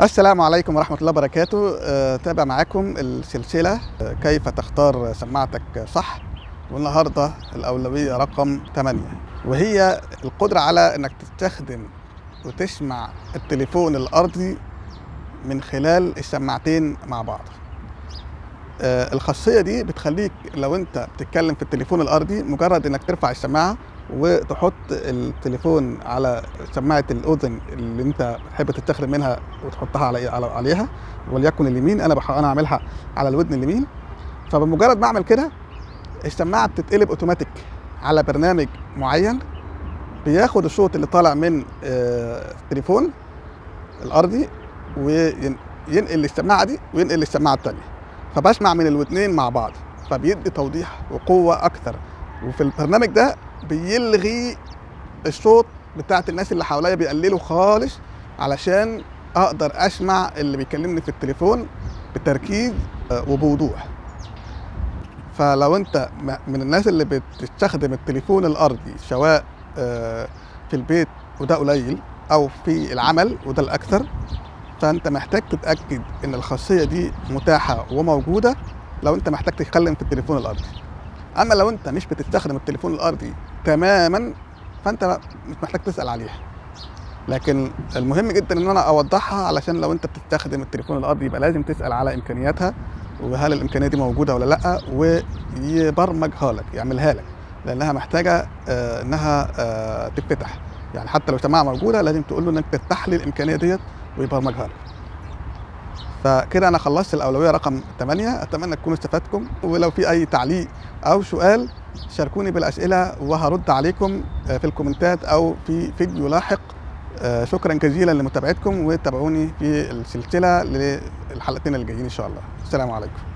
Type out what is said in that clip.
السلام عليكم ورحمة الله وبركاته. آه، تابع معاكم السلسلة آه، كيف تختار سماعتك صح؟ والنهاردة الأولوية رقم 8 وهي القدرة على أنك تستخدم وتسمع التليفون الأرضي من خلال السماعتين مع بعض. آه، الخاصية دي بتخليك لو أنت بتتكلم في التليفون الأرضي مجرد أنك ترفع السماعة وتحط التليفون على سماعة الأذن اللي أنت بتحب تستخدم منها وتحطها على على عليها وليكن اليمين أنا بح... أنا اعملها على الودن اليمين. فبمجرد ما أعمل كده السماعة بتتقلب أوتوماتيك على برنامج معين بياخد الصوت اللي طالع من آه، التليفون الأرضي وينقل السماعه دي وينقل السماعه الثانية فبسمع من الودنين مع بعض فبيدي توضيح وقوة أكثر وفي البرنامج ده بيلغي الصوت بتاعت الناس اللي حواليا بيقلله خالص علشان أقدر أسمع اللي بيكلمني في التليفون بتركيز آه، وبوضوح. فلو أنت من الناس اللي بتستخدم التليفون الأرضي سواء آه، في البيت وده قليل أو في العمل وده الأكثر فأنت محتاج تتأكد إن الخاصية دي متاحة وموجودة لو أنت محتاج تتكلم في التليفون الأرضي. أما لو أنت مش بتستخدم التليفون الأرضي تماما فأنت مش محتاج تسأل عليها لكن المهم جدا إن أنا أوضحها علشان لو أنت بتستخدم التليفون الأرضي يبقى لازم تسأل على إمكانياتها وهل الإمكانية دي موجودة ولا لأ ويبرمجها لك يعملها لك. لأنها محتاجة آه، إنها آه، تتفتح. يعني حتى لو سماعة موجودة لازم تقول له إنك تفتح لي الإمكانية ديت ويبرمجها لك. فكده أنا خلصت الأولوية رقم 8 أتمنى تكونوا استفدتم ولو في أي تعليق أو سؤال شاركوني بالأسئلة وهرد عليكم آه، في الكومنتات أو في فيديو لاحق. آه، شكرا جزيلا لمتابعتكم وتابعوني في السلسلة للحلقتين اللي جايين إن شاء الله. السلام عليكم.